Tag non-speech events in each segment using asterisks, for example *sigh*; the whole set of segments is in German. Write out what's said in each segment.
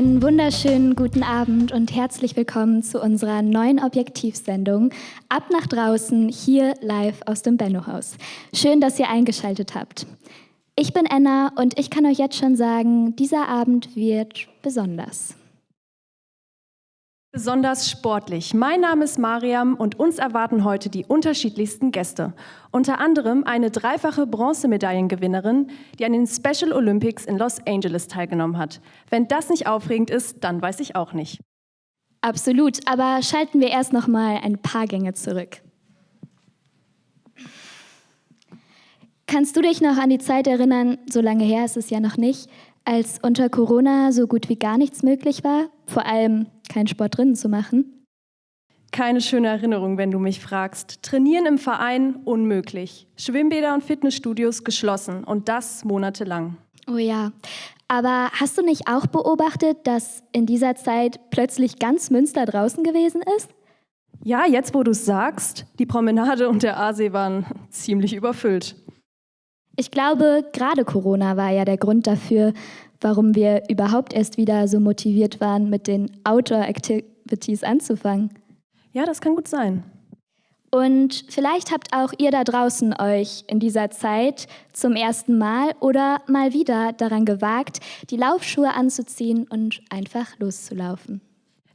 Einen wunderschönen guten Abend und herzlich willkommen zu unserer neuen Objektivsendung Ab nach draußen hier live aus dem Benno-Haus. Schön, dass ihr eingeschaltet habt. Ich bin Enna und ich kann euch jetzt schon sagen, dieser Abend wird besonders. Besonders sportlich. Mein Name ist Mariam und uns erwarten heute die unterschiedlichsten Gäste. Unter anderem eine dreifache Bronzemedaillengewinnerin, die an den Special Olympics in Los Angeles teilgenommen hat. Wenn das nicht aufregend ist, dann weiß ich auch nicht. Absolut, aber schalten wir erst noch mal ein paar Gänge zurück. Kannst du dich noch an die Zeit erinnern, so lange her ist es ja noch nicht, als unter Corona so gut wie gar nichts möglich war, vor allem keinen Sport drinnen zu machen? Keine schöne Erinnerung, wenn du mich fragst. Trainieren im Verein unmöglich. Schwimmbäder und Fitnessstudios geschlossen und das monatelang. Oh ja, aber hast du nicht auch beobachtet, dass in dieser Zeit plötzlich ganz Münster draußen gewesen ist? Ja, jetzt wo du es sagst, die Promenade und der Aasee waren ziemlich überfüllt. Ich glaube, gerade Corona war ja der Grund dafür, warum wir überhaupt erst wieder so motiviert waren, mit den Outdoor-Activities anzufangen. Ja, das kann gut sein. Und vielleicht habt auch ihr da draußen euch in dieser Zeit zum ersten Mal oder mal wieder daran gewagt, die Laufschuhe anzuziehen und einfach loszulaufen.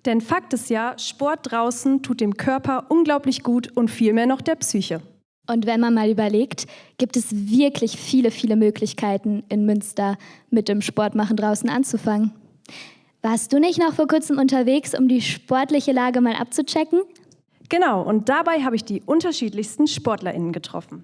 Denn Fakt ist ja, Sport draußen tut dem Körper unglaublich gut und vielmehr noch der Psyche. Und wenn man mal überlegt, gibt es wirklich viele, viele Möglichkeiten in Münster mit dem Sportmachen draußen anzufangen. Warst du nicht noch vor kurzem unterwegs, um die sportliche Lage mal abzuchecken? Genau, und dabei habe ich die unterschiedlichsten SportlerInnen getroffen.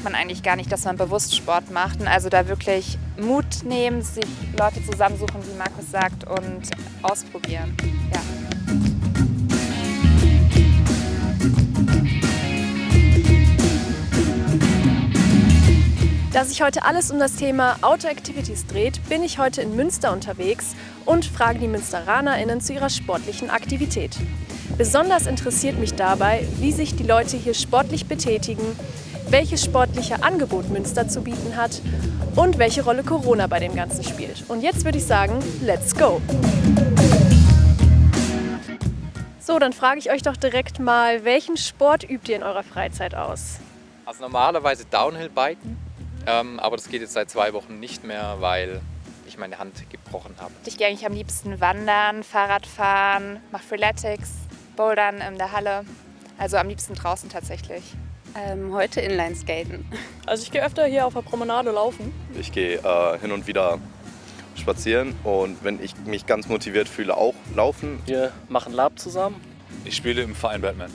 Merkt man eigentlich gar nicht, dass man bewusst Sport macht. Und also da wirklich Mut nehmen, sich Leute zusammensuchen, wie Markus sagt, und ausprobieren. Ja. Da sich heute alles um das Thema Outdoor Activities dreht, bin ich heute in Münster unterwegs und frage die MünsteranerInnen zu ihrer sportlichen Aktivität. Besonders interessiert mich dabei, wie sich die Leute hier sportlich betätigen, welches sportliche Angebot Münster zu bieten hat und welche Rolle Corona bei dem Ganzen spielt. Und jetzt würde ich sagen, let's go! So, dann frage ich euch doch direkt mal, welchen Sport übt ihr in eurer Freizeit aus? Also normalerweise Downhill-Biken, ähm, aber das geht jetzt seit zwei Wochen nicht mehr, weil ich meine Hand gebrochen habe. Ich gehe eigentlich am liebsten wandern, Fahrradfahren, mache Freeletics, Bouldern in der Halle. Also am liebsten draußen tatsächlich. Ähm, heute Inlineskaten. Also ich gehe öfter hier auf der Promenade laufen. Ich gehe äh, hin und wieder spazieren und wenn ich mich ganz motiviert fühle, auch laufen. Wir machen Lab zusammen. Ich spiele im Verein Batman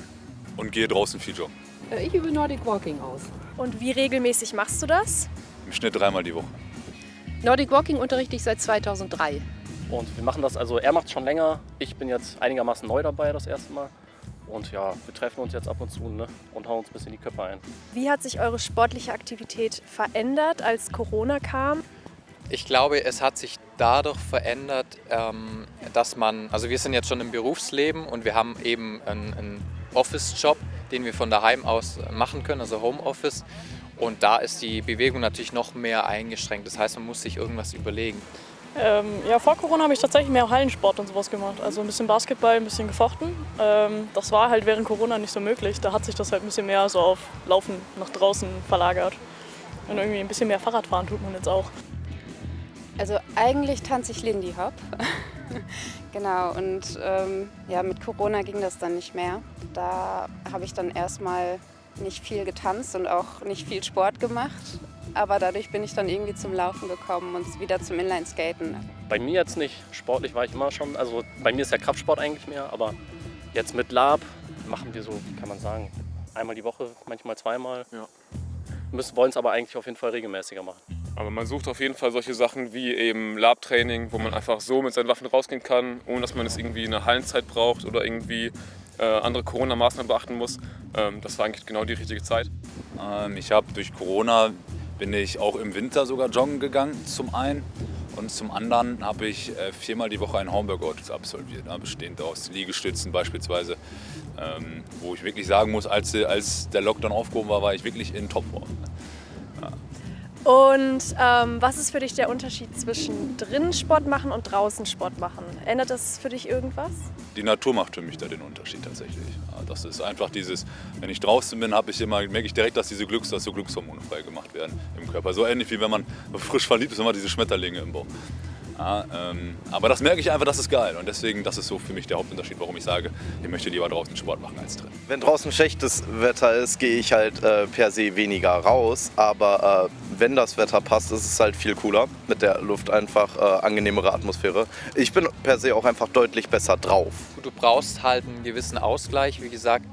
und gehe draußen viel joggen. Ich übe Nordic Walking aus. Und wie regelmäßig machst du das? Im Schnitt dreimal die Woche. Nordic Walking unterrichte ich seit 2003. Und wir machen das, also er macht es schon länger. Ich bin jetzt einigermaßen neu dabei das erste Mal. Und ja, wir treffen uns jetzt ab und zu ne, und hauen uns ein bisschen die Köpfe ein. Wie hat sich eure sportliche Aktivität verändert, als Corona kam? Ich glaube, es hat sich dadurch verändert, ähm, dass man, also wir sind jetzt schon im Berufsleben und wir haben eben einen, einen Office-Job, den wir von daheim aus machen können, also Homeoffice. Und da ist die Bewegung natürlich noch mehr eingeschränkt. Das heißt, man muss sich irgendwas überlegen. Ähm, ja, vor Corona habe ich tatsächlich mehr Hallensport und sowas gemacht. Also ein bisschen Basketball, ein bisschen gefochten. Ähm, das war halt während Corona nicht so möglich. Da hat sich das halt ein bisschen mehr so auf Laufen nach draußen verlagert. Und irgendwie ein bisschen mehr Fahrradfahren tut man jetzt auch. Also eigentlich tanze ich Lindy Hop. *laughs* genau, und ähm, ja, mit Corona ging das dann nicht mehr. Da habe ich dann erstmal nicht viel getanzt und auch nicht viel Sport gemacht aber dadurch bin ich dann irgendwie zum Laufen gekommen und wieder zum Inlineskaten. Bei mir jetzt nicht. Sportlich war ich immer schon. Also bei mir ist ja Kraftsport eigentlich mehr, aber jetzt mit Lab machen wir so, kann man sagen, einmal die Woche, manchmal zweimal. Ja. Müssen, wollen es aber eigentlich auf jeden Fall regelmäßiger machen. Aber man sucht auf jeden Fall solche Sachen wie eben Lab-Training, wo man einfach so mit seinen Waffen rausgehen kann, ohne dass man es irgendwie eine Hallenzeit braucht oder irgendwie äh, andere Corona-Maßnahmen beachten muss. Ähm, das war eigentlich genau die richtige Zeit. Ähm, ich habe durch Corona bin ich auch im Winter sogar joggen gegangen zum einen Und zum anderen habe ich äh, viermal die Woche einen Homeworkout absolviert, ne, bestehend aus Liegestützen beispielsweise, ähm, wo ich wirklich sagen muss, als, als der Lockdown aufgehoben war, war ich wirklich in Topform. Und ähm, was ist für dich der Unterschied zwischen drinnen Sport machen und draußen Sport machen? Ändert das für dich irgendwas? Die Natur macht für mich da den Unterschied tatsächlich. Das ist einfach dieses, wenn ich draußen bin, ich immer, merke ich direkt, dass diese Glücks, dass so Glückshormone frei gemacht werden im Körper. So ähnlich wie wenn man frisch verliebt ist, immer diese Schmetterlinge im Bauch. Ja, ähm, aber das merke ich einfach, das ist geil. Und deswegen, das ist so für mich der Hauptunterschied, warum ich sage, ich möchte lieber draußen Sport machen als drin. Wenn draußen schlechtes Wetter ist, gehe ich halt äh, per se weniger raus. Aber äh, wenn das Wetter passt, ist es halt viel cooler. Mit der Luft einfach äh, angenehmere Atmosphäre. Ich bin per se auch einfach deutlich besser drauf. Du brauchst halt einen gewissen Ausgleich, wie gesagt,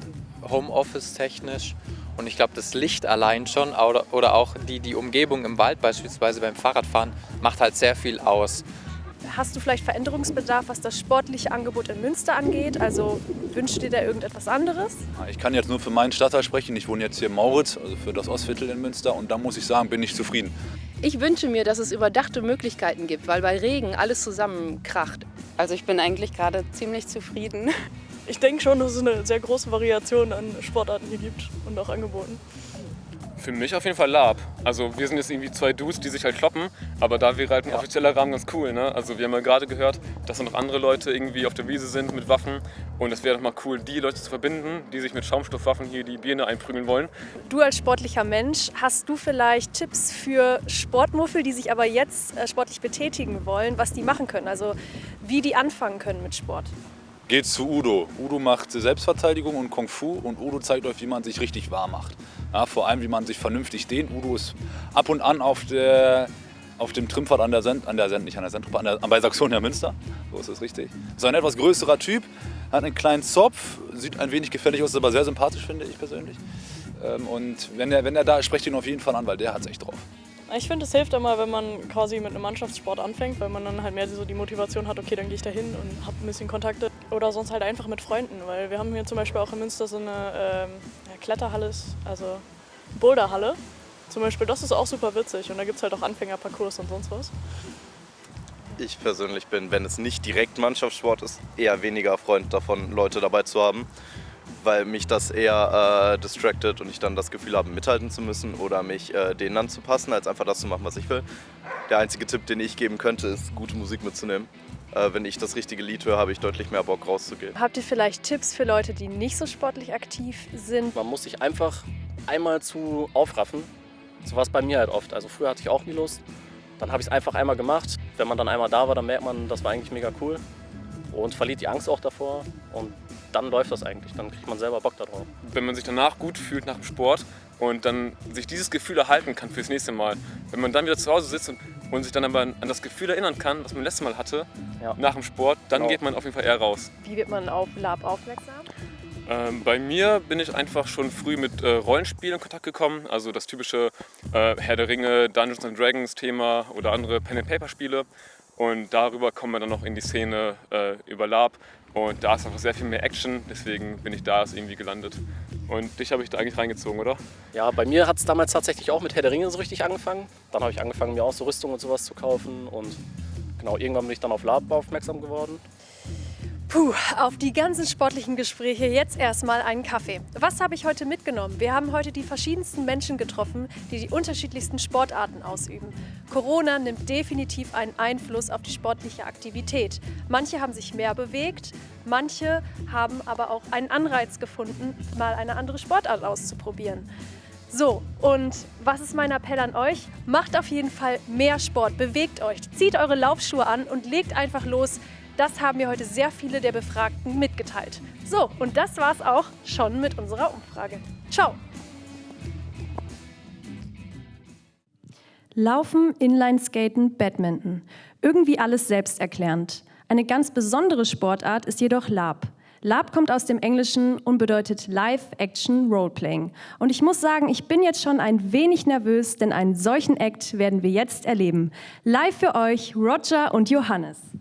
Homeoffice technisch. Und ich glaube, das Licht allein schon oder, oder auch die, die Umgebung im Wald beispielsweise beim Fahrradfahren macht halt sehr viel aus. Hast du vielleicht Veränderungsbedarf, was das sportliche Angebot in Münster angeht? Also wünschst du dir da irgendetwas anderes? Ich kann jetzt nur für meinen Stadtteil sprechen. Ich wohne jetzt hier in Mauritz, also für das Ostviertel in Münster. Und da muss ich sagen, bin ich zufrieden. Ich wünsche mir, dass es überdachte Möglichkeiten gibt, weil bei Regen alles zusammenkracht. Also ich bin eigentlich gerade ziemlich zufrieden. Ich denke schon, dass es eine sehr große Variation an Sportarten hier gibt und auch Angeboten. Für mich auf jeden Fall Lab. Also wir sind jetzt irgendwie zwei Dudes, die sich halt kloppen, aber da wäre halt ein offizieller Rahmen ganz cool. Ne? Also wir haben ja gerade gehört, dass da noch andere Leute irgendwie auf der Wiese sind mit Waffen und es wäre doch mal cool, die Leute zu verbinden, die sich mit Schaumstoffwaffen hier die Birne einprügeln wollen. Du als sportlicher Mensch, hast du vielleicht Tipps für Sportmuffel, die sich aber jetzt äh, sportlich betätigen wollen, was die machen können? Also wie die anfangen können mit Sport? Geht zu Udo. Udo macht Selbstverteidigung und Kung Fu und Udo zeigt euch, wie man sich richtig warm macht. Ja, vor allem, wie man sich vernünftig dehnt. Udo ist ab und an auf, der, auf dem Trimpfad an der Send, an der Send, nicht an der Sendtruppe, an der, bei Saxonia Münster. So ist es richtig. Ist ein etwas größerer Typ, hat einen kleinen Zopf, sieht ein wenig gefährlich aus, aber sehr sympathisch, finde ich persönlich. Ähm, und wenn er, wenn er da ist, sprecht ihn auf jeden Fall an, weil der hat es echt drauf. Ich finde, es hilft immer, wenn man quasi mit einem Mannschaftssport anfängt, weil man dann halt mehr so die Motivation hat, okay, dann gehe ich da hin und habe ein bisschen Kontakte. Oder sonst halt einfach mit Freunden, weil wir haben hier zum Beispiel auch in Münster so eine ähm, Kletterhalle, also Boulderhalle. Zum Beispiel, das ist auch super witzig und da gibt es halt auch Anfängerparcours und sonst was. Ich persönlich bin, wenn es nicht direkt Mannschaftssport ist, eher weniger Freund davon, Leute dabei zu haben weil mich das eher äh, distracted und ich dann das Gefühl habe, mithalten zu müssen oder mich äh, denen anzupassen, als einfach das zu machen, was ich will. Der einzige Tipp, den ich geben könnte, ist, gute Musik mitzunehmen. Äh, wenn ich das richtige Lied höre, habe ich deutlich mehr Bock rauszugehen. Habt ihr vielleicht Tipps für Leute, die nicht so sportlich aktiv sind? Man muss sich einfach einmal zu aufraffen. So war es bei mir halt oft. Also früher hatte ich auch nie Lust. Dann habe ich es einfach einmal gemacht. Wenn man dann einmal da war, dann merkt man, das war eigentlich mega cool und verliert die Angst auch davor und dann läuft das eigentlich, dann kriegt man selber Bock darauf. Wenn man sich danach gut fühlt nach dem Sport und dann sich dieses Gefühl erhalten kann fürs nächste Mal, wenn man dann wieder zu Hause sitzt und, und sich dann aber an das Gefühl erinnern kann, was man letztes Mal hatte, ja. nach dem Sport, dann genau. geht man auf jeden Fall eher raus. Wie wird man auf Lab aufmerksam? Ähm, bei mir bin ich einfach schon früh mit äh, Rollenspielen in Kontakt gekommen, also das typische äh, Herr der Ringe, Dungeons and Dragons Thema oder andere Pen and Paper Spiele. Und darüber kommen wir dann noch in die Szene äh, über Lab. Und da ist einfach sehr viel mehr Action, deswegen bin ich da irgendwie gelandet. Und dich habe ich da eigentlich reingezogen, oder? Ja, bei mir hat es damals tatsächlich auch mit Herr der Ringe so richtig angefangen. Dann habe ich angefangen, mir auch so Rüstung und sowas zu kaufen. Und genau, irgendwann bin ich dann auf Lab aufmerksam geworden. Puh, auf die ganzen sportlichen Gespräche jetzt erstmal einen Kaffee. Was habe ich heute mitgenommen? Wir haben heute die verschiedensten Menschen getroffen, die die unterschiedlichsten Sportarten ausüben. Corona nimmt definitiv einen Einfluss auf die sportliche Aktivität. Manche haben sich mehr bewegt, manche haben aber auch einen Anreiz gefunden, mal eine andere Sportart auszuprobieren. So, und was ist mein Appell an euch? Macht auf jeden Fall mehr Sport, bewegt euch, zieht eure Laufschuhe an und legt einfach los. Das haben mir heute sehr viele der Befragten mitgeteilt. So, und das war's auch schon mit unserer Umfrage. Ciao! Laufen, Inlineskaten, Badminton. Irgendwie alles selbsterklärend. Eine ganz besondere Sportart ist jedoch Lab. Lab kommt aus dem Englischen und bedeutet Live Action Roleplaying. Und ich muss sagen, ich bin jetzt schon ein wenig nervös, denn einen solchen Act werden wir jetzt erleben. Live für euch Roger und Johannes.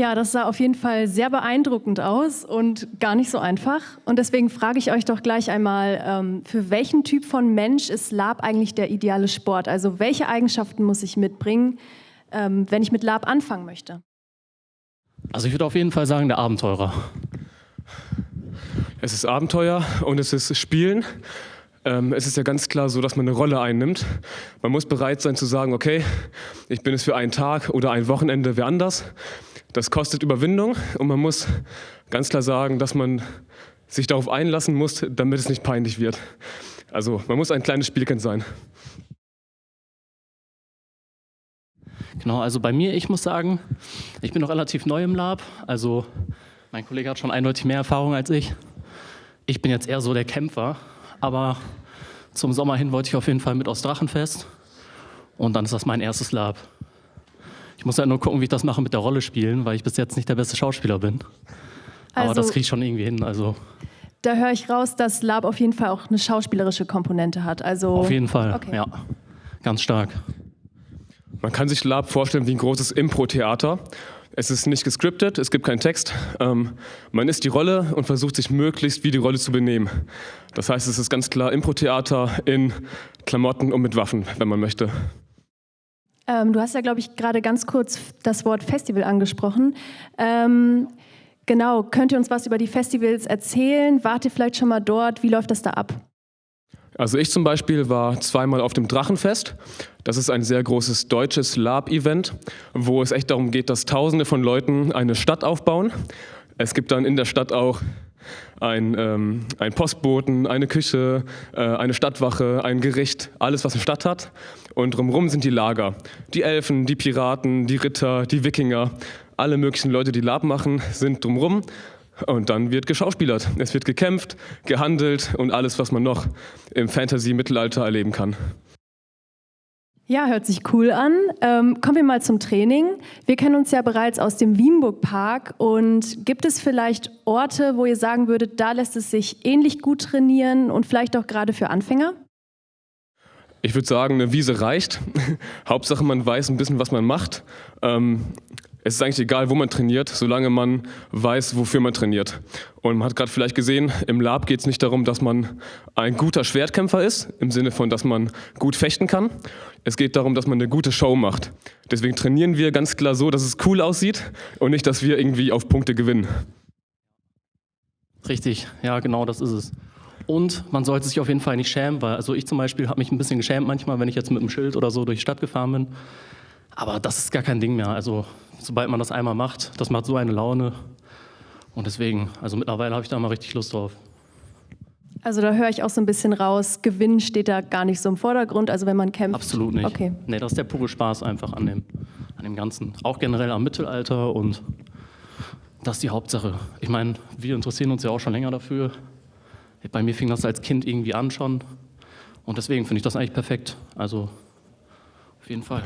Ja, das sah auf jeden Fall sehr beeindruckend aus und gar nicht so einfach. Und deswegen frage ich euch doch gleich einmal, ähm, für welchen Typ von Mensch ist Lab eigentlich der ideale Sport? Also welche Eigenschaften muss ich mitbringen, ähm, wenn ich mit Lab anfangen möchte? Also ich würde auf jeden Fall sagen, der Abenteurer. Es ist Abenteuer und es ist Spielen. Ähm, es ist ja ganz klar so, dass man eine Rolle einnimmt. Man muss bereit sein zu sagen, okay, ich bin es für einen Tag oder ein Wochenende wer anders. Das kostet Überwindung und man muss ganz klar sagen, dass man sich darauf einlassen muss, damit es nicht peinlich wird. Also man muss ein kleines Spielkind sein. Genau, also bei mir, ich muss sagen, ich bin noch relativ neu im Lab. Also mein Kollege hat schon eindeutig mehr Erfahrung als ich. Ich bin jetzt eher so der Kämpfer, aber zum Sommer hin wollte ich auf jeden Fall mit aus Drachenfest und dann ist das mein erstes Lab. Ich muss halt nur gucken, wie ich das mache mit der Rolle spielen, weil ich bis jetzt nicht der beste Schauspieler bin. Aber Also- das kriege ich schon irgendwie hin. Also Da höre ich raus, dass Lab auf jeden Fall auch eine schauspielerische Komponente hat. Also auf jeden Fall, Okay. ja, ganz stark. Man kann sich Lab vorstellen wie ein großes Impro-Theater. Es ist nicht gescriptet, es gibt keinen Text. Ähm, man ist die Rolle und versucht sich möglichst wie die Rolle zu benehmen. Das heißt, es ist ganz klar Impro-Theater in Klamotten und mit Waffen, wenn man möchte. Ähm, du hast ja, glaube ich, gerade ganz kurz das Wort Festival angesprochen. Ähm, genau, könnt ihr uns was über die Festivals erzählen? Wart ihr vielleicht schon mal dort? Wie läuft das da ab? Also ich zum Beispiel war zweimal auf dem Drachenfest. Das ist ein sehr großes deutsches Lab-Event, wo es echt darum geht, dass Tausende von Leuten eine Stadt aufbauen. Es gibt dann in der Stadt auch ein, ähm, ein Postboten, eine Küche, äh, eine Stadtwache, ein Gericht, alles was eine Stadt hat. Und drumherum sind die Lager. Die Elfen, die Piraten, die Ritter, die Wikinger, alle möglichen Leute, die Lab machen, sind drumherum. Und dann wird geschauspielert. Es wird gekämpft, gehandelt und alles, was man noch im Fantasy-Mittelalter erleben kann. Ja, hört sich cool an. Ähm, kommen wir mal zum Training. Wir kennen uns ja bereits aus dem Wienburg Park. Und gibt es vielleicht Orte, wo ihr sagen würdet, da lässt es sich ähnlich gut trainieren und vielleicht auch gerade für Anfänger? Ich würde sagen, eine Wiese reicht. *laughs* Hauptsache, man weiß ein bisschen, was man macht. Ähm, es ist eigentlich egal, wo man trainiert, solange man weiß, wofür man trainiert. Und man hat gerade vielleicht gesehen, im Lab geht es nicht darum, dass man ein guter Schwertkämpfer ist, im Sinne von, dass man gut fechten kann. Es geht darum, dass man eine gute Show macht. Deswegen trainieren wir ganz klar so, dass es cool aussieht und nicht, dass wir irgendwie auf Punkte gewinnen. Richtig, ja, genau, das ist es. Und man sollte sich auf jeden Fall nicht schämen, weil also ich zum Beispiel habe mich ein bisschen geschämt manchmal, wenn ich jetzt mit einem Schild oder so durch die Stadt gefahren bin. Aber das ist gar kein Ding mehr. Also sobald man das einmal macht, das macht so eine Laune. Und deswegen, also mittlerweile habe ich da mal richtig Lust drauf. Also da höre ich auch so ein bisschen raus, Gewinn steht da gar nicht so im Vordergrund, also wenn man kämpft. Absolut nicht. Okay. Nee, das ist der pure Spaß einfach an dem, an dem Ganzen. Auch generell am Mittelalter und das ist die Hauptsache. Ich meine, wir interessieren uns ja auch schon länger dafür. Bei mir fing das als Kind irgendwie an schon. Und deswegen finde ich das eigentlich perfekt. Also auf jeden Fall.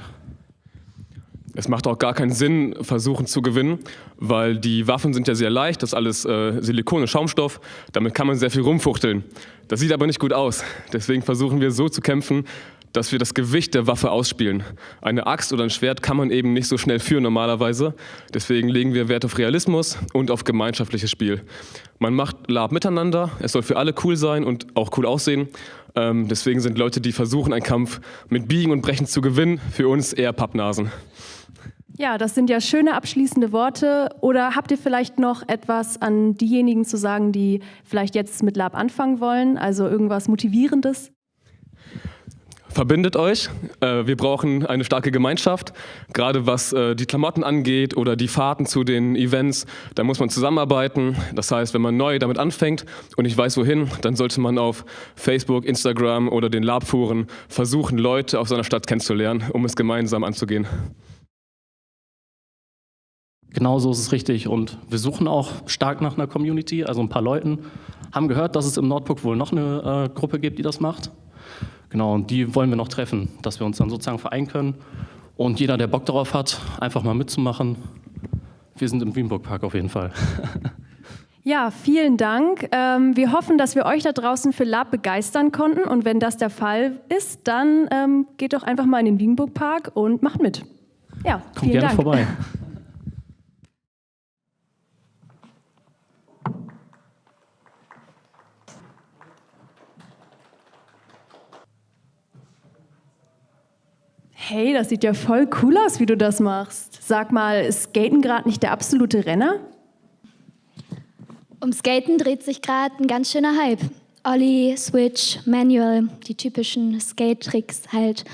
Es macht auch gar keinen Sinn, versuchen zu gewinnen, weil die Waffen sind ja sehr leicht, das ist alles äh, Silikon und Schaumstoff, damit kann man sehr viel rumfuchteln. Das sieht aber nicht gut aus. Deswegen versuchen wir so zu kämpfen, dass wir das Gewicht der Waffe ausspielen. Eine Axt oder ein Schwert kann man eben nicht so schnell führen normalerweise. Deswegen legen wir Wert auf Realismus und auf gemeinschaftliches Spiel. Man macht Lab miteinander, es soll für alle cool sein und auch cool aussehen. Ähm, deswegen sind Leute, die versuchen, einen Kampf mit Biegen und Brechen zu gewinnen, für uns eher Pappnasen. Ja, das sind ja schöne abschließende Worte. Oder habt ihr vielleicht noch etwas an diejenigen zu sagen, die vielleicht jetzt mit Lab anfangen wollen? Also irgendwas Motivierendes? Verbindet euch. Äh, Wir brauchen eine starke Gemeinschaft, gerade was äh, die Klamotten angeht oder die Fahrten zu den Events. Da muss man zusammenarbeiten. Das heißt, wenn man neu damit anfängt und nicht weiß wohin, dann sollte man auf Facebook, Instagram oder den Labforen versuchen, Leute aus seiner Stadt kennenzulernen, um es gemeinsam anzugehen. Genau so ist es richtig. Und wir suchen auch stark nach einer Community, also ein paar Leuten. Haben gehört, dass es im Nordburg wohl noch eine äh, Gruppe gibt, die das macht. Genau, und die wollen wir noch treffen, dass wir uns dann sozusagen vereinen können. Und jeder, der Bock darauf hat, einfach mal mitzumachen. Wir sind im Wienburg Park auf jeden Fall. *laughs* Ja, vielen Dank. Ähm, wir hoffen, dass wir euch da draußen für Lab begeistern konnten. Und wenn das der Fall ist, dann ähm, geht doch einfach mal in den Wienburg Park und macht mit. Ja, Kommt vielen gerne Dank. vorbei. *laughs* Hey, das sieht ja voll cool aus, wie du das machst. Sag mal, ist Skaten gerade nicht der absolute Renner? Um Skaten dreht sich gerade ein ganz schöner Hype. Ollie, Switch, Manual, die typischen Skate-Tricks halt.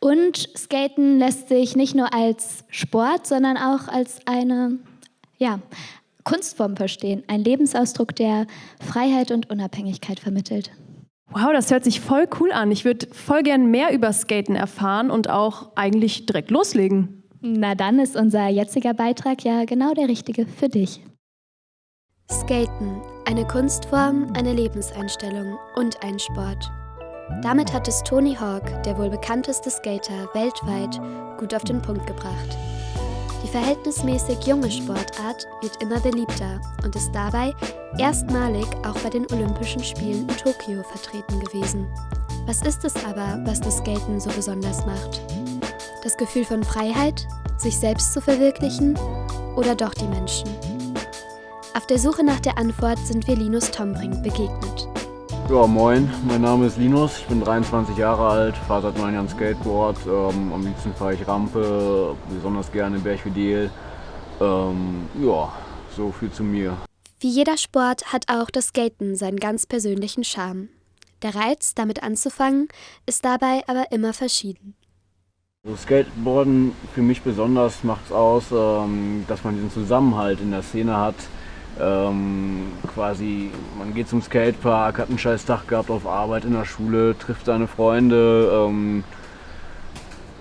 Und Skaten lässt sich nicht nur als Sport, sondern auch als eine ja, Kunstform verstehen. Ein Lebensausdruck, der Freiheit und Unabhängigkeit vermittelt. Wow, das hört sich voll cool an. Ich würde voll gern mehr über Skaten erfahren und auch eigentlich direkt loslegen. Na dann ist unser jetziger Beitrag ja genau der richtige für dich. Skaten, eine Kunstform, eine Lebenseinstellung und ein Sport. Damit hat es Tony Hawk, der wohl bekannteste Skater weltweit, gut auf den Punkt gebracht. Die verhältnismäßig junge Sportart wird immer beliebter und ist dabei erstmalig auch bei den Olympischen Spielen in Tokio vertreten gewesen. Was ist es aber, was das Skaten so besonders macht? Das Gefühl von Freiheit, sich selbst zu verwirklichen oder doch die Menschen? Auf der Suche nach der Antwort sind wir Linus Tombrink begegnet. Ja, moin, mein Name ist Linus, ich bin 23 Jahre alt, fahre seit neun Jahren Skateboard. Ähm, am liebsten fahre ich Rampe, besonders gerne Berchvidel. Ähm, ja, so viel zu mir. Wie jeder Sport hat auch das Skaten seinen ganz persönlichen Charme. Der Reiz, damit anzufangen, ist dabei aber immer verschieden. Also Skateboarden für mich besonders macht es aus, ähm, dass man diesen Zusammenhalt in der Szene hat. Ähm, quasi, man geht zum Skatepark, hat einen scheiß Tag gehabt auf Arbeit in der Schule, trifft seine Freunde, ähm,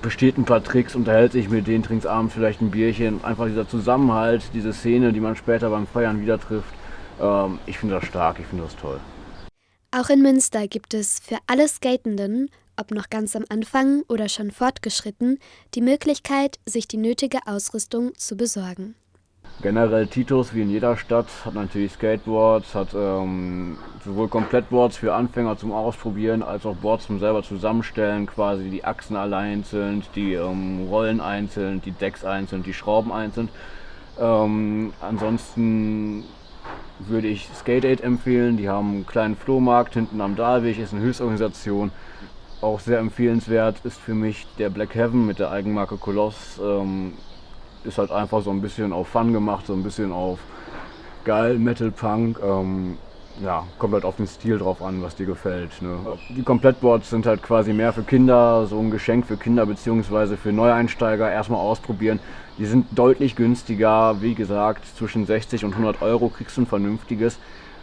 besteht ein paar Tricks, unterhält sich mit denen, trinkt abends vielleicht ein Bierchen. Einfach dieser Zusammenhalt, diese Szene, die man später beim Feiern wieder trifft. Ähm, ich finde das stark, ich finde das toll. Auch in Münster gibt es für alle Skatenden, ob noch ganz am Anfang oder schon fortgeschritten, die Möglichkeit, sich die nötige Ausrüstung zu besorgen. Generell Titus, wie in jeder Stadt, hat natürlich Skateboards, hat ähm, sowohl Komplettboards für Anfänger zum Ausprobieren, als auch Boards zum selber zusammenstellen, quasi die Achsen alle einzeln, die ähm, Rollen einzeln, die Decks einzeln, die Schrauben einzeln. Ähm, ansonsten würde ich Skate Aid empfehlen, die haben einen kleinen Flohmarkt hinten am Dahlweg, ist eine Hilfsorganisation. Auch sehr empfehlenswert ist für mich der Black Heaven mit der Eigenmarke Koloss. Ist halt einfach so ein bisschen auf Fun gemacht, so ein bisschen auf geil, Metal Punk. Ähm, ja, kommt halt auf den Stil drauf an, was dir gefällt. Ne? Die Komplettboards sind halt quasi mehr für Kinder, so ein Geschenk für Kinder bzw. für Neueinsteiger erstmal ausprobieren. Die sind deutlich günstiger, wie gesagt, zwischen 60 und 100 Euro kriegst du ein vernünftiges.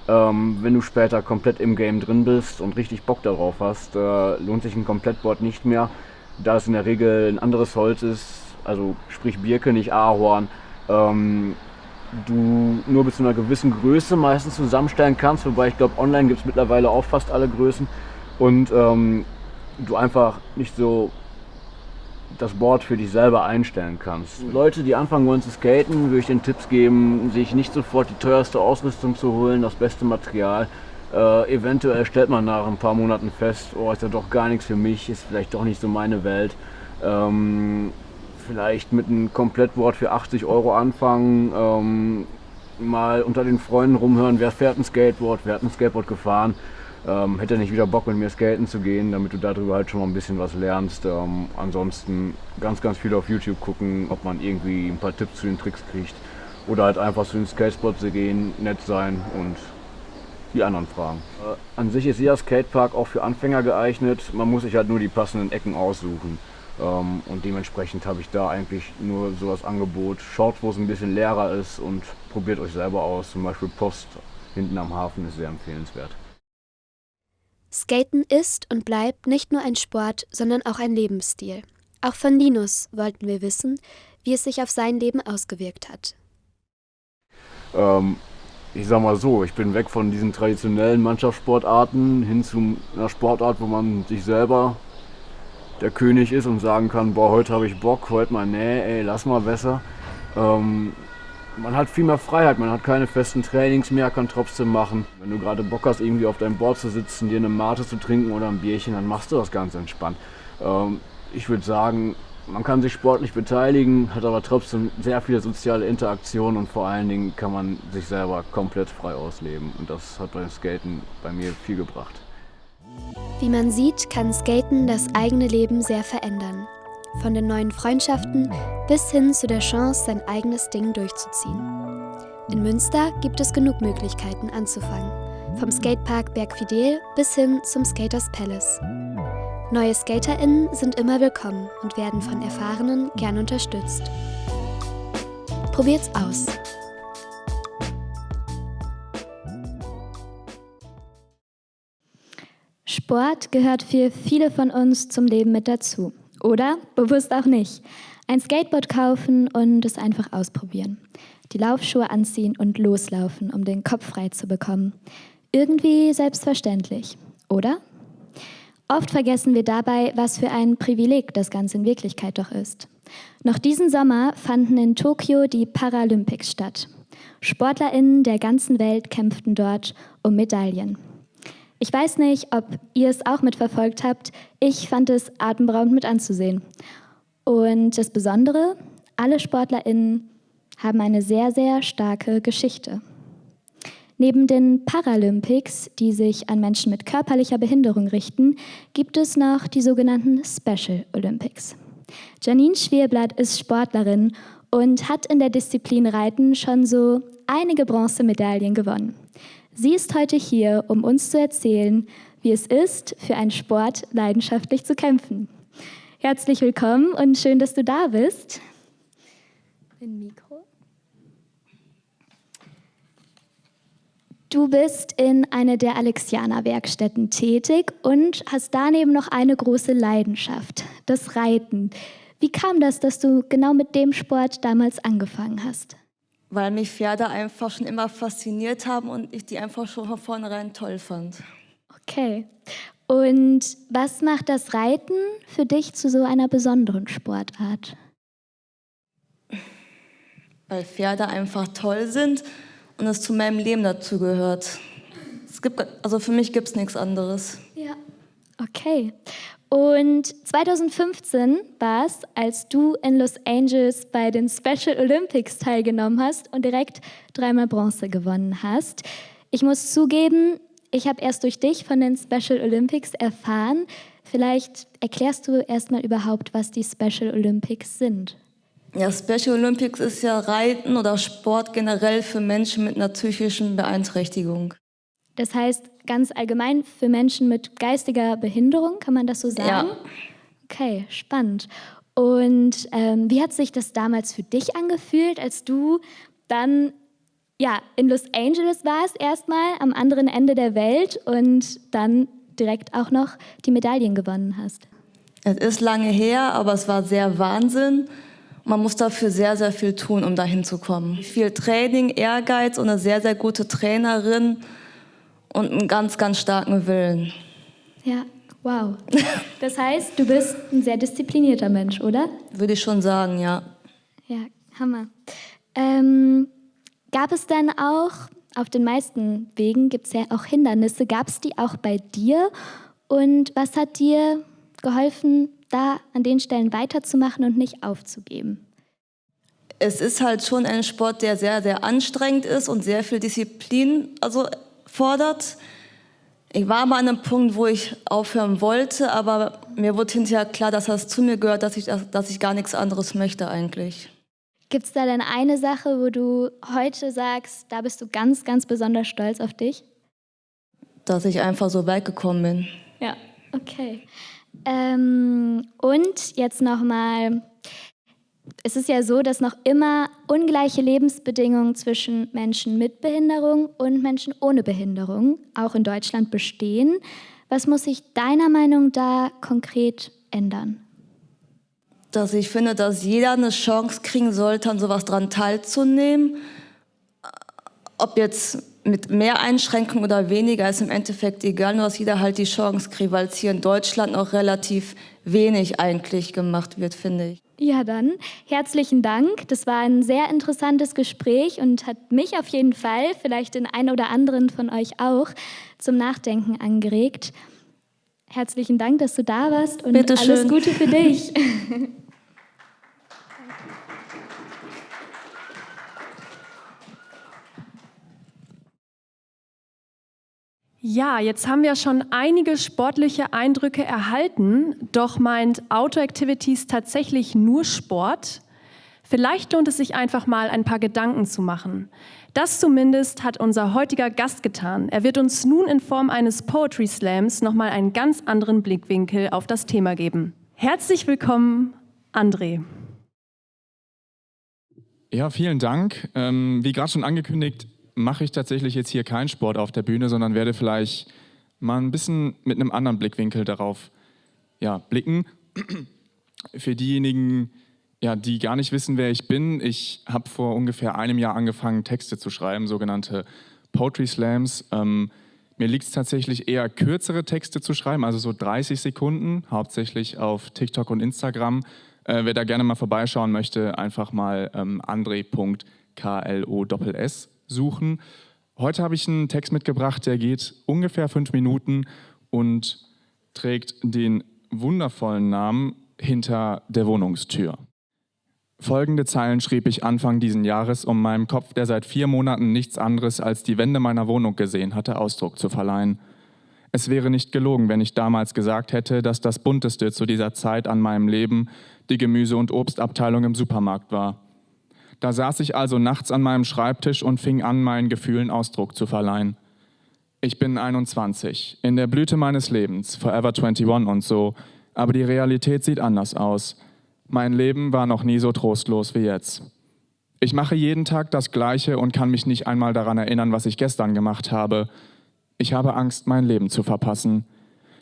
Ähm, wenn du später komplett im Game drin bist und richtig Bock darauf hast, äh, lohnt sich ein Komplettboard nicht mehr, da es in der Regel ein anderes Holz ist, also sprich Birke, nicht Ahorn, ähm, du nur bis zu einer gewissen Größe meistens zusammenstellen kannst, wobei ich glaube, online gibt es mittlerweile auch fast alle Größen und ähm, du einfach nicht so das Board für dich selber einstellen kannst. Mhm. Leute, die anfangen wollen zu skaten, würde ich den Tipps geben, sich nicht sofort die teuerste Ausrüstung zu holen, das beste Material. Äh, eventuell stellt man nach ein paar Monaten fest, oh, ist ja doch gar nichts für mich, ist vielleicht doch nicht so meine Welt. Ähm, vielleicht mit einem Komplettboard für 80 Euro anfangen, ähm, mal unter den Freunden rumhören, wer fährt ein Skateboard, wer hat ein Skateboard gefahren, ähm, hätte nicht wieder Bock mit mir skaten zu gehen, damit du darüber halt schon mal ein bisschen was lernst. Ähm, ansonsten ganz, ganz viel auf YouTube gucken, ob man irgendwie ein paar Tipps zu den Tricks kriegt oder halt einfach zu den Skatespots gehen, nett sein und die anderen fragen. Äh, an sich ist jeder Skatepark auch für Anfänger geeignet, man muss sich halt nur die passenden Ecken aussuchen. Ähm, und dementsprechend habe ich da eigentlich nur so das Angebot, schaut wo es ein bisschen leerer ist und probiert euch selber aus. Zum Beispiel Post hinten am Hafen ist sehr empfehlenswert. Skaten ist und bleibt nicht nur ein Sport, sondern auch ein Lebensstil. Auch von Linus wollten wir wissen, wie es sich auf sein Leben ausgewirkt hat. Ähm, ich sag mal so, ich bin weg von diesen traditionellen Mannschaftssportarten hin zu einer Sportart, wo man sich selber der König ist und sagen kann, boah, heute habe ich Bock, heute mal, nee, ey, lass mal besser. Ähm, man hat viel mehr Freiheit, man hat keine festen Trainings mehr, kann trotzdem machen. Wenn du gerade Bock hast, irgendwie auf deinem Board zu sitzen, dir eine Mate zu trinken oder ein Bierchen, dann machst du das ganz entspannt. Ähm, ich würde sagen, man kann sich sportlich beteiligen, hat aber trotzdem sehr viele soziale Interaktionen und vor allen Dingen kann man sich selber komplett frei ausleben. Und das hat beim Skaten bei mir viel gebracht. Wie man sieht, kann Skaten das eigene Leben sehr verändern. von den neuen Freundschaften bis hin zu der Chance, sein eigenes Ding durchzuziehen. In Münster gibt es genug Möglichkeiten anzufangen, vom Skatepark Bergfidel bis hin zum Skaters Palace. Neue SkaterInnen sind immer willkommen und werden von Erfahrenen gern unterstützt. Probiert's aus! Sport gehört für viele von uns zum Leben mit dazu. Oder bewusst auch nicht. Ein Skateboard kaufen und es einfach ausprobieren. Die Laufschuhe anziehen und loslaufen, um den Kopf frei zu bekommen. Irgendwie selbstverständlich, oder? Oft vergessen wir dabei, was für ein Privileg das Ganze in Wirklichkeit doch ist. Noch diesen Sommer fanden in Tokio die Paralympics statt. Sportlerinnen der ganzen Welt kämpften dort um Medaillen. Ich weiß nicht, ob ihr es auch mitverfolgt habt. Ich fand es atemberaubend mit anzusehen. Und das Besondere, alle SportlerInnen haben eine sehr, sehr starke Geschichte. Neben den Paralympics, die sich an Menschen mit körperlicher Behinderung richten, gibt es noch die sogenannten Special Olympics. Janine Schwierblatt ist Sportlerin und hat in der Disziplin Reiten schon so einige Bronzemedaillen gewonnen. Sie ist heute hier, um uns zu erzählen, wie es ist, für einen Sport leidenschaftlich zu kämpfen. Herzlich willkommen und schön, dass du da bist. Mikro. Du bist in einer der Alexianer-Werkstätten tätig und hast daneben noch eine große Leidenschaft, das Reiten. Wie kam das, dass du genau mit dem Sport damals angefangen hast? Weil mich Pferde einfach schon immer fasziniert haben und ich die einfach schon von vornherein toll fand. Okay. Und was macht das Reiten für dich zu so einer besonderen Sportart? Weil Pferde einfach toll sind und es zu meinem Leben dazu gehört. Es gibt, also für mich gibt es nichts anderes. Ja, okay. Und 2015 war es, als du in Los Angeles bei den Special Olympics teilgenommen hast und direkt dreimal Bronze gewonnen hast. Ich muss zugeben, ich habe erst durch dich von den Special Olympics erfahren. Vielleicht erklärst du erstmal überhaupt, was die Special Olympics sind. Ja, Special Olympics ist ja Reiten oder Sport generell für Menschen mit einer psychischen Beeinträchtigung. Das heißt, ganz allgemein für Menschen mit geistiger Behinderung, kann man das so sagen? Ja. Okay, spannend. Und ähm, wie hat sich das damals für dich angefühlt, als du dann ja, in Los Angeles warst, erstmal am anderen Ende der Welt und dann direkt auch noch die Medaillen gewonnen hast? Es ist lange her, aber es war sehr Wahnsinn. Man muss dafür sehr, sehr viel tun, um dahin zu kommen. Viel Training, Ehrgeiz und eine sehr, sehr gute Trainerin und einen ganz, ganz starken Willen. Ja, wow. Das heißt, du bist ein sehr disziplinierter Mensch, oder? Würde ich schon sagen, ja. Ja, Hammer. Ähm, gab es dann auch, auf den meisten Wegen gibt es ja auch Hindernisse, gab es die auch bei dir? Und was hat dir geholfen, da an den Stellen weiterzumachen und nicht aufzugeben? Es ist halt schon ein Sport, der sehr, sehr anstrengend ist und sehr viel Disziplin also fordert. Ich war mal an einem Punkt, wo ich aufhören wollte, aber mir wurde hinterher klar, dass das zu mir gehört, dass ich, dass ich gar nichts anderes möchte eigentlich. Gibt es da denn eine Sache, wo du heute sagst, da bist du ganz, ganz besonders stolz auf dich? Dass ich einfach so weit gekommen bin. Ja, okay. Ähm, und jetzt nochmal es ist ja so, dass noch immer ungleiche Lebensbedingungen zwischen Menschen mit Behinderung und Menschen ohne Behinderung auch in Deutschland bestehen. Was muss sich deiner Meinung da konkret ändern? Dass ich finde, dass jeder eine Chance kriegen sollte, an sowas dran teilzunehmen. Ob jetzt mit mehr Einschränkungen oder weniger, ist im Endeffekt egal, nur dass jeder halt die Chance kriegt, weil es hier in Deutschland noch relativ wenig eigentlich gemacht wird, finde ich. Ja, dann herzlichen Dank. Das war ein sehr interessantes Gespräch und hat mich auf jeden Fall, vielleicht den einen oder anderen von euch auch, zum Nachdenken angeregt. Herzlichen Dank, dass du da warst und Bitte alles schön. Gute für dich. *laughs* Ja, jetzt haben wir schon einige sportliche Eindrücke erhalten, doch meint Outdoor Activities tatsächlich nur Sport? Vielleicht lohnt es sich einfach mal ein paar Gedanken zu machen. Das zumindest hat unser heutiger Gast getan. Er wird uns nun in Form eines Poetry Slams nochmal einen ganz anderen Blickwinkel auf das Thema geben. Herzlich willkommen, André. Ja, vielen Dank. Ähm, wie gerade schon angekündigt, mache ich tatsächlich jetzt hier keinen Sport auf der Bühne, sondern werde vielleicht mal ein bisschen mit einem anderen Blickwinkel darauf ja, blicken. *clears throat* Für diejenigen, ja, die gar nicht wissen, wer ich bin, ich habe vor ungefähr einem Jahr angefangen, Texte zu schreiben, sogenannte Poetry Slams. Ähm, mir liegt es tatsächlich eher, kürzere Texte zu schreiben, also so 30 Sekunden, hauptsächlich auf TikTok und Instagram. Äh, wer da gerne mal vorbeischauen möchte, einfach mal ähm, andre.kloss suchen. Heute habe ich einen Text mitgebracht, der geht ungefähr fünf Minuten und trägt den wundervollen Namen Hinter der Wohnungstür. Folgende Zeilen schrieb ich Anfang diesen Jahres, um meinem Kopf, der seit vier Monaten nichts anderes als die Wände meiner Wohnung gesehen hatte, Ausdruck zu verleihen. Es wäre nicht gelogen, wenn ich damals gesagt hätte, dass das Bunteste zu dieser Zeit an meinem Leben die Gemüse- und Obstabteilung im Supermarkt war. Da saß ich also nachts an meinem Schreibtisch und fing an, meinen Gefühlen Ausdruck zu verleihen. Ich bin 21, in der Blüte meines Lebens, Forever 21 und so, aber die Realität sieht anders aus. Mein Leben war noch nie so trostlos wie jetzt. Ich mache jeden Tag das Gleiche und kann mich nicht einmal daran erinnern, was ich gestern gemacht habe. Ich habe Angst, mein Leben zu verpassen.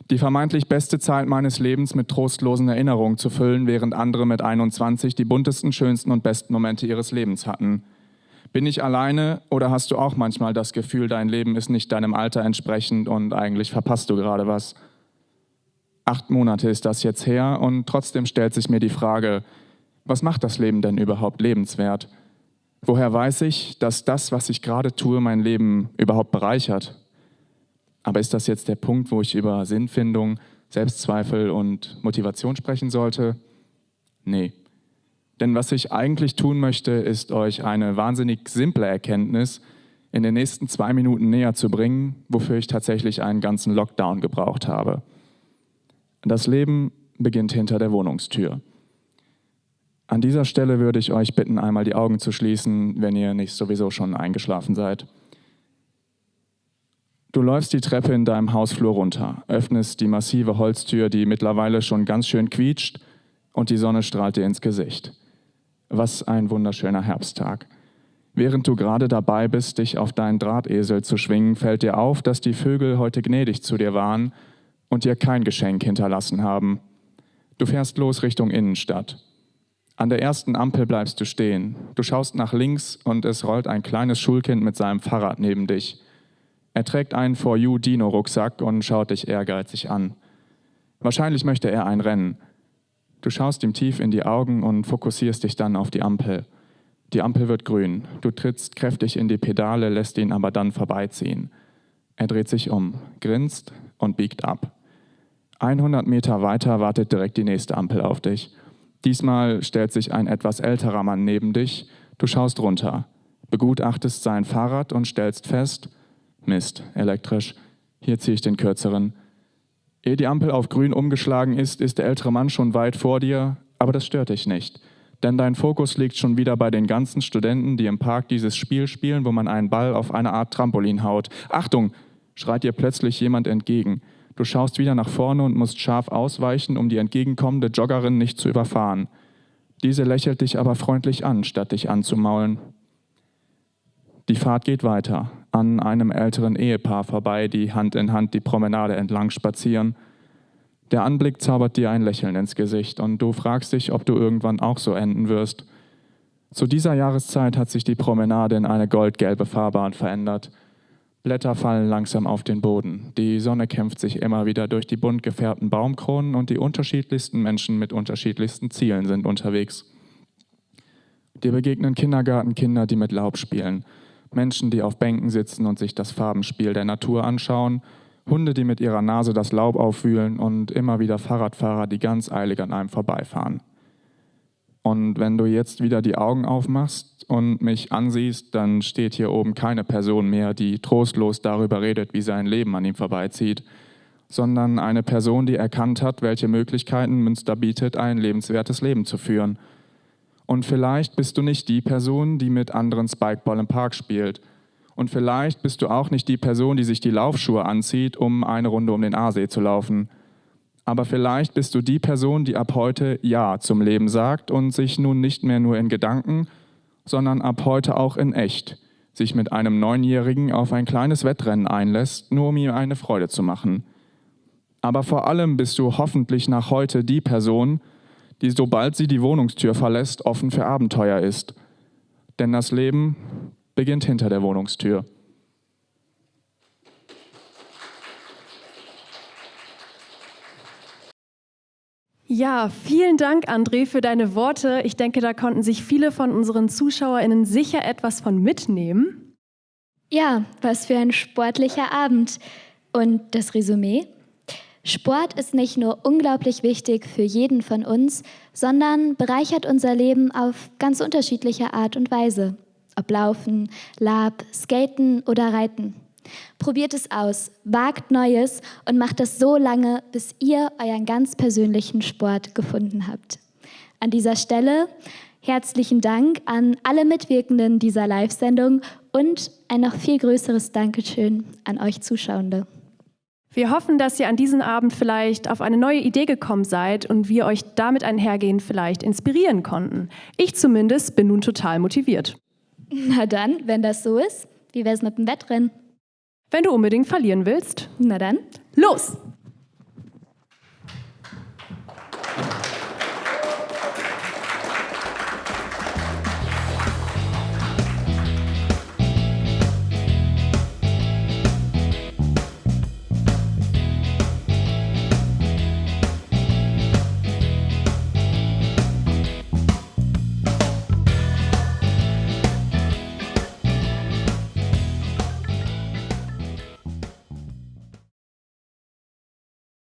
Die vermeintlich beste Zeit meines Lebens mit trostlosen Erinnerungen zu füllen, während andere mit 21 die buntesten, schönsten und besten Momente ihres Lebens hatten. Bin ich alleine oder hast du auch manchmal das Gefühl, dein Leben ist nicht deinem Alter entsprechend und eigentlich verpasst du gerade was? Acht Monate ist das jetzt her und trotzdem stellt sich mir die Frage, was macht das Leben denn überhaupt lebenswert? Woher weiß ich, dass das, was ich gerade tue, mein Leben überhaupt bereichert? Aber ist das jetzt der Punkt, wo ich über Sinnfindung, Selbstzweifel und Motivation sprechen sollte? Nee. Denn was ich eigentlich tun möchte, ist euch eine wahnsinnig simple Erkenntnis in den nächsten zwei Minuten näher zu bringen, wofür ich tatsächlich einen ganzen Lockdown gebraucht habe. Das Leben beginnt hinter der Wohnungstür. An dieser Stelle würde ich euch bitten, einmal die Augen zu schließen, wenn ihr nicht sowieso schon eingeschlafen seid. Du läufst die Treppe in deinem Hausflur runter, öffnest die massive Holztür, die mittlerweile schon ganz schön quietscht, und die Sonne strahlt dir ins Gesicht. Was ein wunderschöner Herbsttag. Während du gerade dabei bist, dich auf deinen Drahtesel zu schwingen, fällt dir auf, dass die Vögel heute gnädig zu dir waren und dir kein Geschenk hinterlassen haben. Du fährst los Richtung Innenstadt. An der ersten Ampel bleibst du stehen. Du schaust nach links und es rollt ein kleines Schulkind mit seinem Fahrrad neben dich. Er trägt einen For You Dino Rucksack und schaut dich ehrgeizig an. Wahrscheinlich möchte er ein Rennen. Du schaust ihm tief in die Augen und fokussierst dich dann auf die Ampel. Die Ampel wird grün. Du trittst kräftig in die Pedale, lässt ihn aber dann vorbeiziehen. Er dreht sich um, grinst und biegt ab. 100 Meter weiter wartet direkt die nächste Ampel auf dich. Diesmal stellt sich ein etwas älterer Mann neben dich. Du schaust runter, begutachtest sein Fahrrad und stellst fest, Mist, elektrisch, hier ziehe ich den kürzeren. Ehe die Ampel auf grün umgeschlagen ist, ist der ältere Mann schon weit vor dir, aber das stört dich nicht. Denn dein Fokus liegt schon wieder bei den ganzen Studenten, die im Park dieses Spiel spielen, wo man einen Ball auf eine Art Trampolin haut. Achtung! schreit dir plötzlich jemand entgegen. Du schaust wieder nach vorne und musst scharf ausweichen, um die entgegenkommende Joggerin nicht zu überfahren. Diese lächelt dich aber freundlich an, statt dich anzumaulen. Die Fahrt geht weiter, an einem älteren Ehepaar vorbei, die Hand in Hand die Promenade entlang spazieren. Der Anblick zaubert dir ein Lächeln ins Gesicht und du fragst dich, ob du irgendwann auch so enden wirst. Zu dieser Jahreszeit hat sich die Promenade in eine goldgelbe Fahrbahn verändert – Blätter fallen langsam auf den Boden. Die Sonne kämpft sich immer wieder durch die bunt gefärbten Baumkronen und die unterschiedlichsten Menschen mit unterschiedlichsten Zielen sind unterwegs. Dir begegnen Kindergartenkinder, die mit Laub spielen, Menschen, die auf Bänken sitzen und sich das Farbenspiel der Natur anschauen, Hunde, die mit ihrer Nase das Laub aufwühlen und immer wieder Fahrradfahrer, die ganz eilig an einem vorbeifahren. Und wenn du jetzt wieder die Augen aufmachst und mich ansiehst, dann steht hier oben keine Person mehr, die trostlos darüber redet, wie sein Leben an ihm vorbeizieht, sondern eine Person, die erkannt hat, welche Möglichkeiten Münster bietet, ein lebenswertes Leben zu führen. Und vielleicht bist du nicht die Person, die mit anderen Spikeball im Park spielt. Und vielleicht bist du auch nicht die Person, die sich die Laufschuhe anzieht, um eine Runde um den Aasee zu laufen. Aber vielleicht bist du die Person, die ab heute Ja zum Leben sagt und sich nun nicht mehr nur in Gedanken, sondern ab heute auch in echt sich mit einem Neunjährigen auf ein kleines Wettrennen einlässt, nur um ihm eine Freude zu machen. Aber vor allem bist du hoffentlich nach heute die Person, die sobald sie die Wohnungstür verlässt, offen für Abenteuer ist. Denn das Leben beginnt hinter der Wohnungstür. Ja, vielen Dank, André, für deine Worte. Ich denke, da konnten sich viele von unseren ZuschauerInnen sicher etwas von mitnehmen. Ja, was für ein sportlicher Abend. Und das Resümee? Sport ist nicht nur unglaublich wichtig für jeden von uns, sondern bereichert unser Leben auf ganz unterschiedliche Art und Weise. Ob Laufen, Lab, Skaten oder Reiten. Probiert es aus, wagt Neues und macht das so lange, bis ihr euren ganz persönlichen Sport gefunden habt. An dieser Stelle herzlichen Dank an alle Mitwirkenden dieser Live-Sendung und ein noch viel größeres Dankeschön an euch Zuschauende. Wir hoffen, dass ihr an diesem Abend vielleicht auf eine neue Idee gekommen seid und wir euch damit einhergehend vielleicht inspirieren konnten. Ich zumindest bin nun total motiviert. Na dann, wenn das so ist, wie wär's mit dem Wettrennen? Wenn du unbedingt verlieren willst, na dann, los!